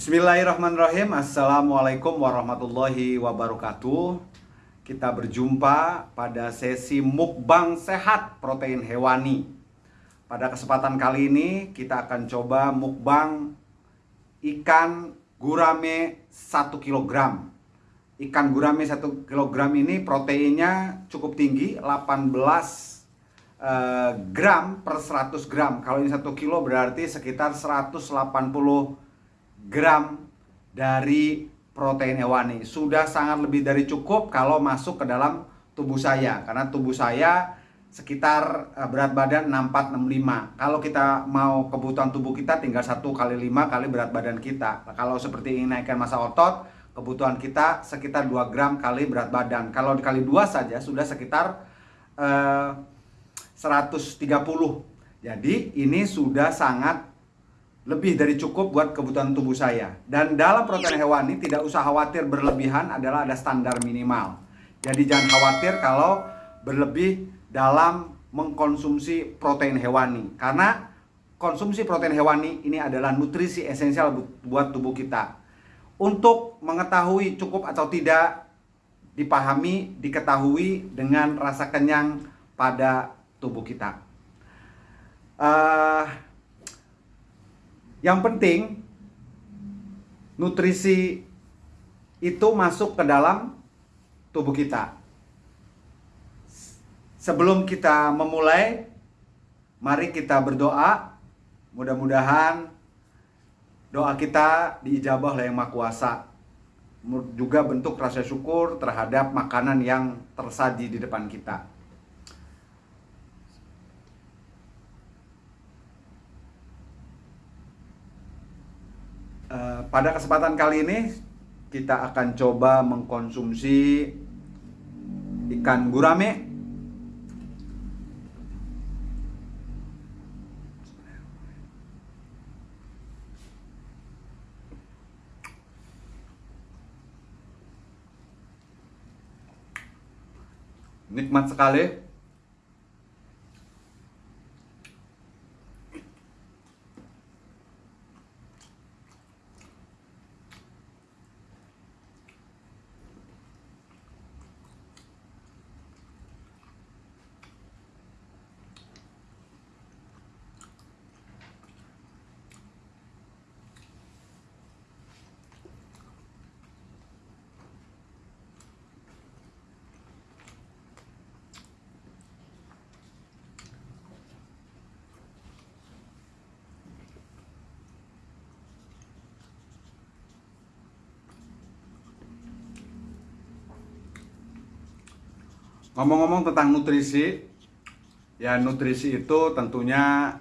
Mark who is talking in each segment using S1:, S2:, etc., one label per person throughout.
S1: Bismillahirrahmanirrahim. Assalamualaikum warahmatullahi wabarakatuh. Kita berjumpa pada sesi mukbang sehat protein hewani. Pada kesempatan kali ini kita akan coba mukbang ikan gurame 1 kg Ikan gurame 1 kg ini proteinnya cukup tinggi 18 eh, gram per 100 gram. Kalau ini 1 kilo berarti sekitar 180 gram dari protein hewani. Sudah sangat lebih dari cukup kalau masuk ke dalam tubuh saya. Karena tubuh saya sekitar eh, berat badan 6465. Kalau kita mau kebutuhan tubuh kita tinggal 1 kali 5 kali berat badan kita. Kalau seperti ini naikkan masa otot, kebutuhan kita sekitar 2 gram kali berat badan. Kalau dikali 2 saja sudah sekitar eh, 130. Jadi ini sudah sangat lebih dari cukup buat kebutuhan tubuh saya. Dan dalam protein hewani tidak usah khawatir berlebihan adalah ada standar minimal. Jadi jangan khawatir kalau berlebih dalam mengkonsumsi protein hewani. Karena konsumsi protein hewani ini adalah nutrisi esensial buat tubuh kita. Untuk mengetahui cukup atau tidak dipahami, diketahui dengan rasa kenyang pada tubuh kita. Uh, yang penting nutrisi itu masuk ke dalam tubuh kita. Sebelum kita memulai, mari kita berdoa. Mudah-mudahan doa kita diijabah oleh Yang Maha Kuasa. Juga bentuk rasa syukur terhadap makanan yang tersaji di depan kita. Eh, pada kesempatan kali ini kita akan coba mengkonsumsi ikan gurame. Nikmat sekali Ngomong-ngomong tentang nutrisi, ya nutrisi itu tentunya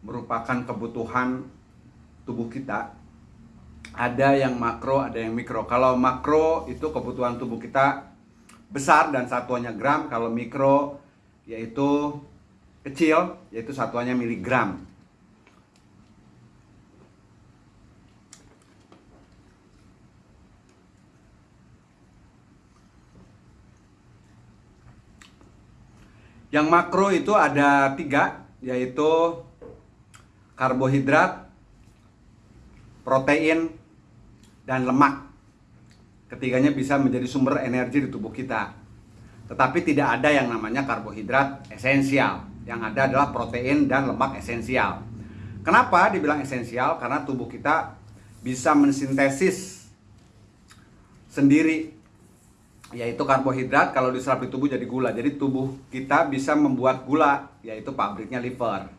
S1: merupakan kebutuhan tubuh kita. Ada yang makro, ada yang mikro. Kalau makro itu kebutuhan tubuh kita besar dan satuannya gram. Kalau mikro yaitu kecil, yaitu satuannya miligram. Yang makro itu ada tiga, yaitu karbohidrat, protein, dan lemak. Ketiganya bisa menjadi sumber energi di tubuh kita. Tetapi tidak ada yang namanya karbohidrat esensial. Yang ada adalah protein dan lemak esensial. Kenapa dibilang esensial? Karena tubuh kita bisa mensintesis sendiri yaitu karbohidrat kalau diserap di tubuh jadi gula. Jadi tubuh kita bisa membuat gula yaitu pabriknya liver.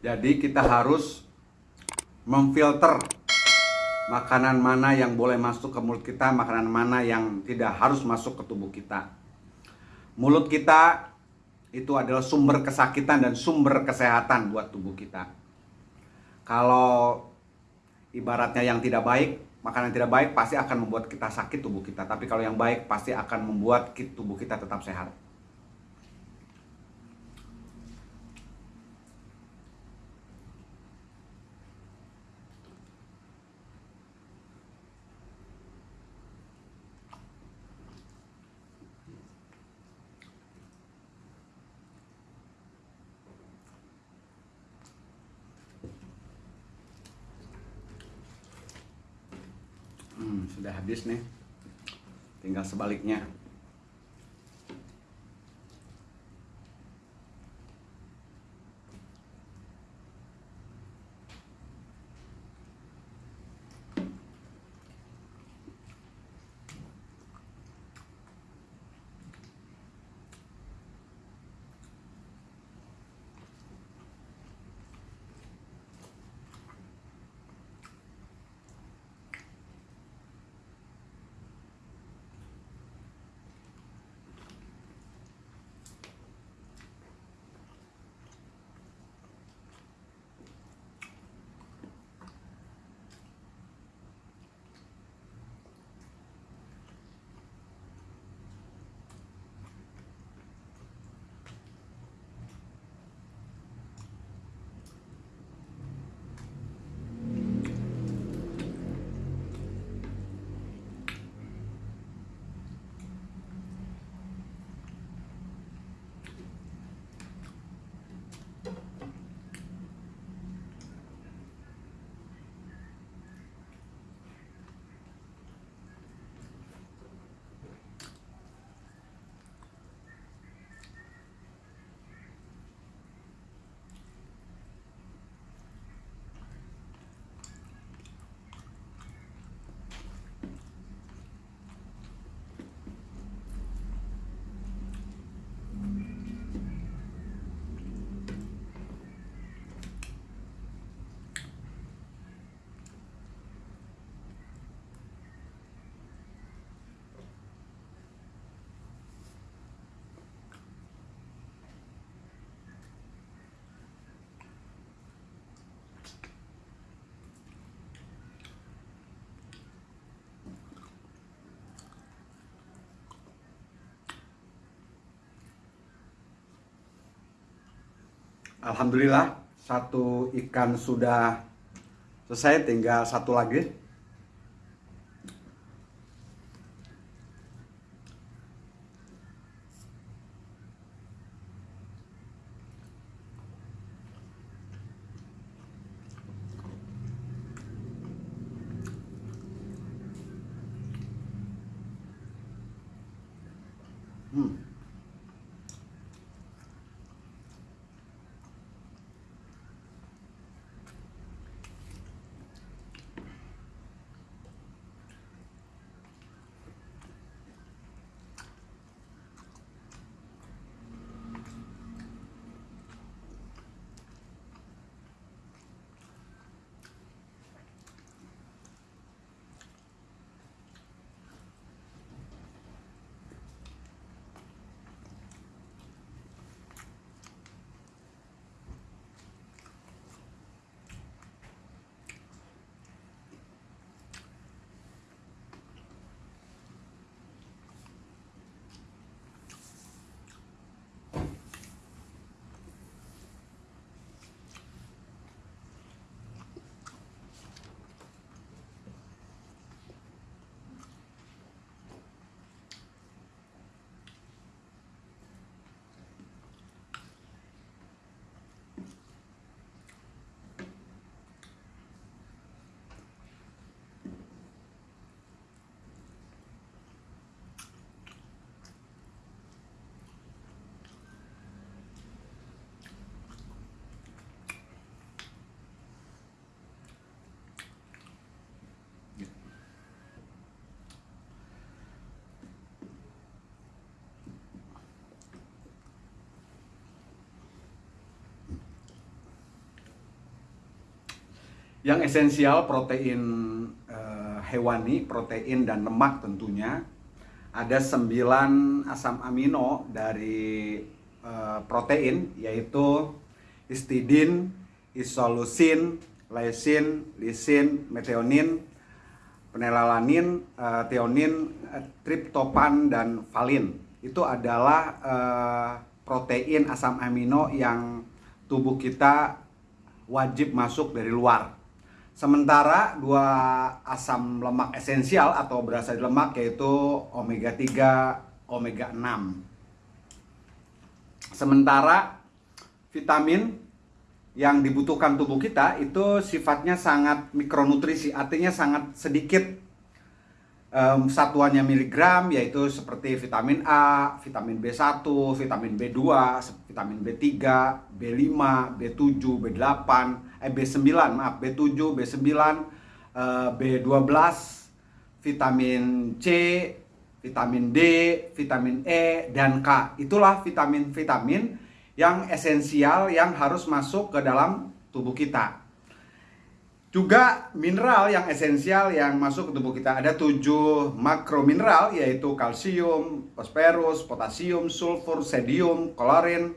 S1: Jadi kita harus memfilter makanan mana yang boleh masuk ke mulut kita, makanan mana yang tidak harus masuk ke tubuh kita. Mulut kita itu adalah sumber kesakitan dan sumber kesehatan buat tubuh kita. Kalau ibaratnya yang tidak baik, makanan yang tidak baik pasti akan membuat kita sakit tubuh kita. Tapi kalau yang baik pasti akan membuat tubuh kita tetap sehat. Sudah habis nih. Tinggal sebaliknya. Alhamdulillah satu ikan sudah selesai tinggal satu lagi yang esensial protein uh, hewani, protein dan lemak tentunya. Ada 9 asam amino dari uh, protein yaitu histidin, isolusin, leucin, lisin, metionin, penelalanin, uh, theonin, triptopan dan valin. Itu adalah uh, protein asam amino yang tubuh kita wajib masuk dari luar. Sementara dua asam lemak esensial atau berasal dari lemak yaitu omega 3, omega 6. Sementara vitamin yang dibutuhkan tubuh kita itu sifatnya sangat mikronutrisi, artinya sangat sedikit um, satuannya miligram yaitu seperti vitamin A, vitamin B1, vitamin B2, vitamin B3, B5, B7, B8, eh B9 maaf B7 B9 uh, B12 vitamin C vitamin D vitamin E dan K. Itulah vitamin-vitamin yang esensial yang harus masuk ke dalam tubuh kita. Juga mineral yang esensial yang masuk ke tubuh kita. Ada tujuh makromineral yaitu kalsium, fosforus, potasium, sulfur, sodium, klorin,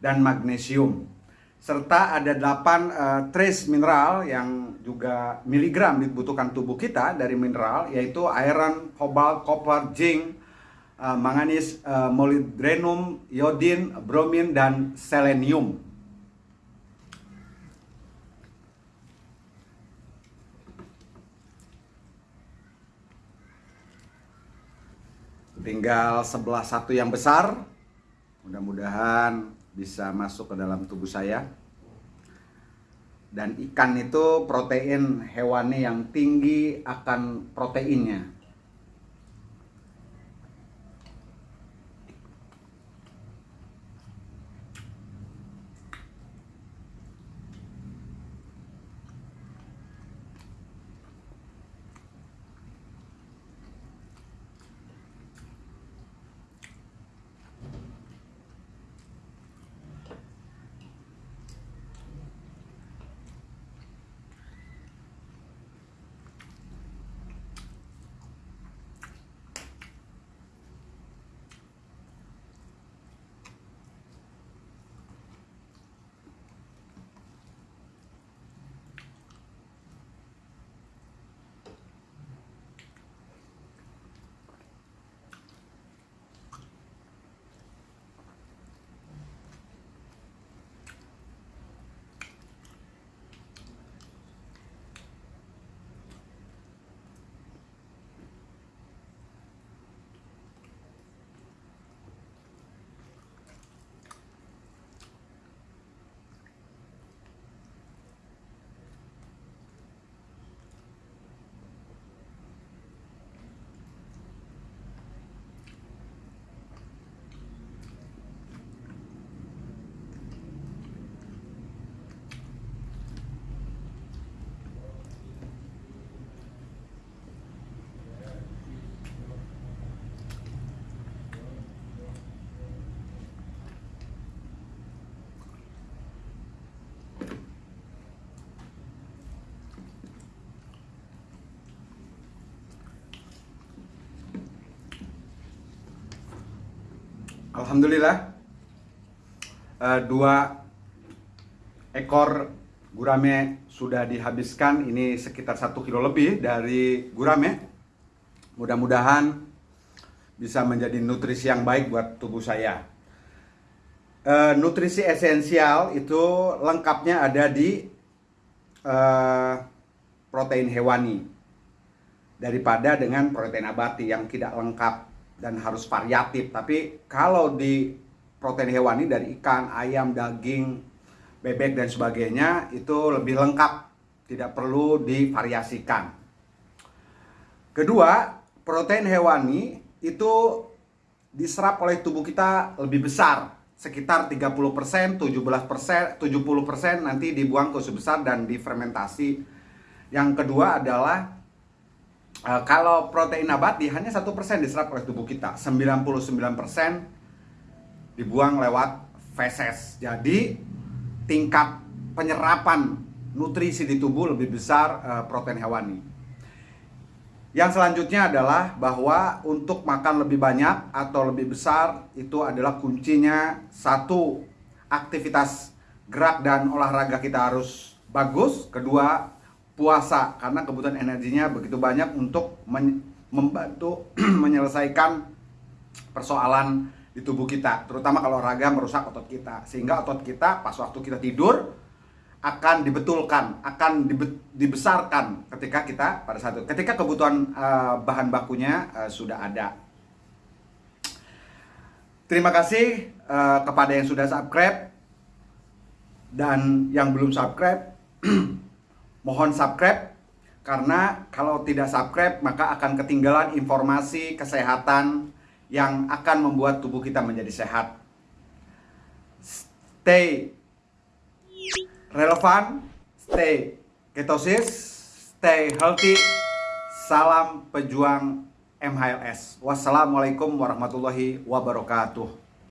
S1: dan magnesium serta ada 8 uh, eh, trace mineral yang juga miligram dibutuhkan tubuh kita dari mineral yaitu iron, cobalt, copper, zinc, uh, manganis, uh, molybdenum, iodin, bromin dan selenium. Tinggal sebelah satu yang besar. Mudah-mudahan bisa masuk ke dalam tubuh saya. Dan ikan itu protein hewani yang tinggi akan proteinnya. Alhamdulillah uh, dua ekor gurame sudah dihabiskan. Ini sekitar satu kilo lebih dari gurame. Mudah-mudahan bisa menjadi nutrisi yang baik buat tubuh saya. Uh, nutrisi esensial itu lengkapnya ada di uh, protein hewani daripada dengan protein abati yang tidak lengkap dan harus variatif. Tapi kalau di protein hewani dari ikan, ayam, daging, bebek dan sebagainya itu lebih lengkap, tidak perlu divariasikan. Kedua, protein hewani itu diserap oleh tubuh kita lebih besar, sekitar 30%, 17%, 70% nanti dibuang ke usus besar dan difermentasi. Yang kedua adalah uh, kalau protein nabati hanya satu persen diserap oleh tubuh kita, 99% dibuang lewat feses. Jadi tingkat penyerapan nutrisi di tubuh lebih besar uh, protein hewani. Yang selanjutnya adalah bahwa untuk makan lebih banyak atau lebih besar itu adalah kuncinya satu aktivitas gerak dan olahraga kita harus bagus. Kedua puasa karena kebutuhan energinya begitu banyak untuk membantu menyelesaikan persoalan di tubuh kita, terutama kalau olahraga merusak otot kita, sehingga otot kita pas waktu kita tidur akan dibetulkan, akan dibesarkan ketika kita pada saat itu, ketika kebutuhan uh, bahan bakunya uh, sudah ada. Terima kasih uh, kepada yang sudah subscribe dan yang belum subscribe, mohon subscribe karena kalau tidak subscribe maka akan ketinggalan informasi kesehatan yang akan membuat tubuh kita menjadi sehat. Stay relevan, stay ketosis, stay healthy. Salam pejuang MHLS. Wassalamualaikum warahmatullahi wabarakatuh.